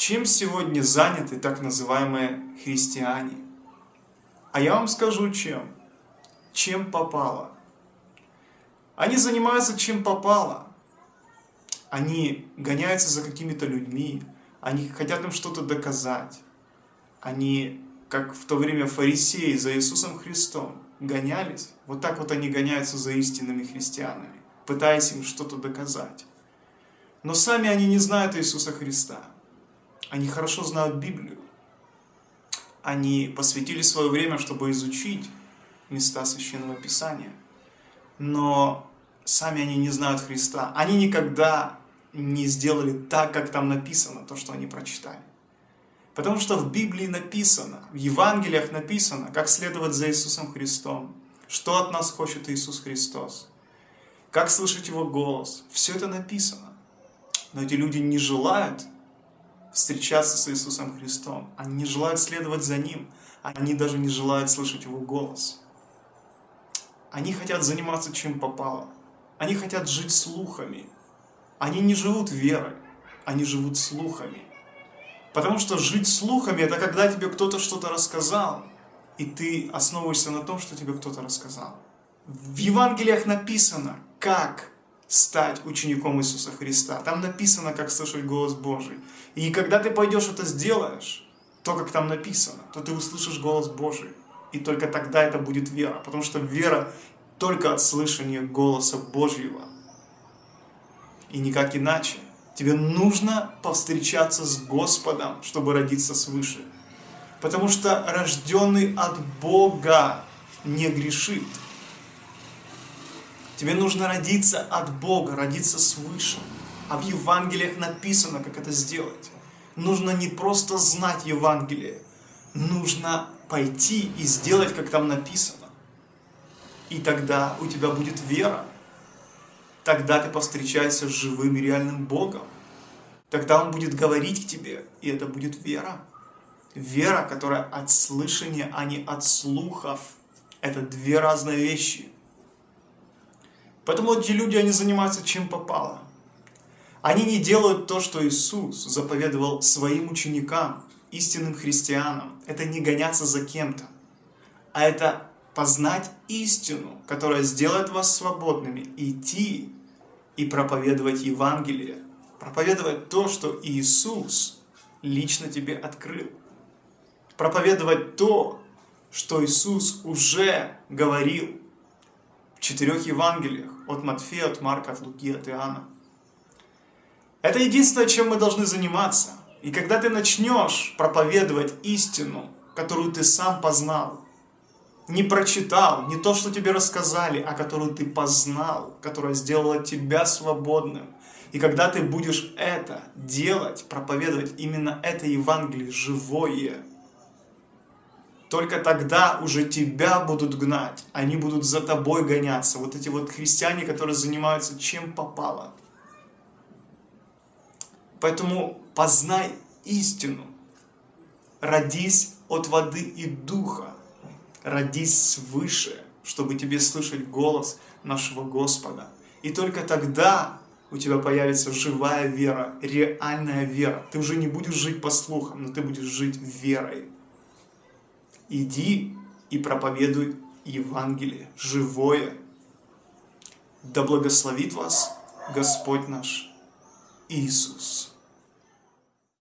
Чем сегодня заняты так называемые христиане? А я вам скажу чем. Чем попало. Они занимаются чем попало. Они гоняются за какими-то людьми, они хотят им что-то доказать. Они, как в то время фарисеи за Иисусом Христом, гонялись. Вот так вот они гоняются за истинными христианами, пытаясь им что-то доказать. Но сами они не знают Иисуса Христа. Они хорошо знают Библию. Они посвятили свое время, чтобы изучить места Священного Писания. Но сами они не знают Христа. Они никогда не сделали так, как там написано, то, что они прочитали. Потому что в Библии написано, в Евангелиях написано, как следовать за Иисусом Христом, что от нас хочет Иисус Христос, как слышать Его голос. Все это написано. Но эти люди не желают встречаться с Иисусом Христом. Они не желают следовать за Ним. Они даже не желают слышать Его голос. Они хотят заниматься чем попало. Они хотят жить слухами. Они не живут верой, они живут слухами. Потому что жить слухами – это когда тебе кто-то что-то рассказал, и ты основываешься на том, что тебе кто-то рассказал. В Евангелиях написано, как стать учеником Иисуса Христа. Там написано, как слышать голос Божий. И когда ты пойдешь это сделаешь, то, как там написано, то ты услышишь голос Божий. И только тогда это будет вера. Потому что вера только от слышания голоса Божьего и никак иначе. Тебе нужно повстречаться с Господом, чтобы родиться свыше. Потому что рожденный от Бога не грешит. Тебе нужно родиться от Бога, родиться свыше. А в Евангелиях написано, как это сделать. Нужно не просто знать Евангелие, нужно пойти и сделать, как там написано. И тогда у тебя будет вера. Тогда ты повстречаешься с живым и реальным Богом. Тогда Он будет говорить к тебе, и это будет вера. Вера, которая от слышания, а не от слухов. Это две разные вещи. Поэтому эти люди, они занимаются чем попало. Они не делают то, что Иисус заповедовал своим ученикам, истинным христианам. Это не гоняться за кем-то, а это познать истину, которая сделает вас свободными, идти и проповедовать Евангелие, проповедовать то, что Иисус лично тебе открыл, проповедовать то, что Иисус уже говорил в четырех Евангелиях, от Матфея, от Марка, от Луки, от Иоанна. Это единственное, чем мы должны заниматься. И когда ты начнешь проповедовать истину, которую ты сам познал, не прочитал, не то, что тебе рассказали, а которую ты познал, которая сделала тебя свободным. И когда ты будешь это делать, проповедовать именно это Евангелие живое, только тогда уже тебя будут гнать, они будут за тобой гоняться. Вот эти вот христиане, которые занимаются чем попало. Поэтому познай истину, родись от воды и духа, родись свыше, чтобы тебе слышать голос нашего Господа. И только тогда у тебя появится живая вера, реальная вера. Ты уже не будешь жить по слухам, но ты будешь жить верой. Иди и проповедуй Евангелие, живое. Да благословит вас Господь наш Иисус.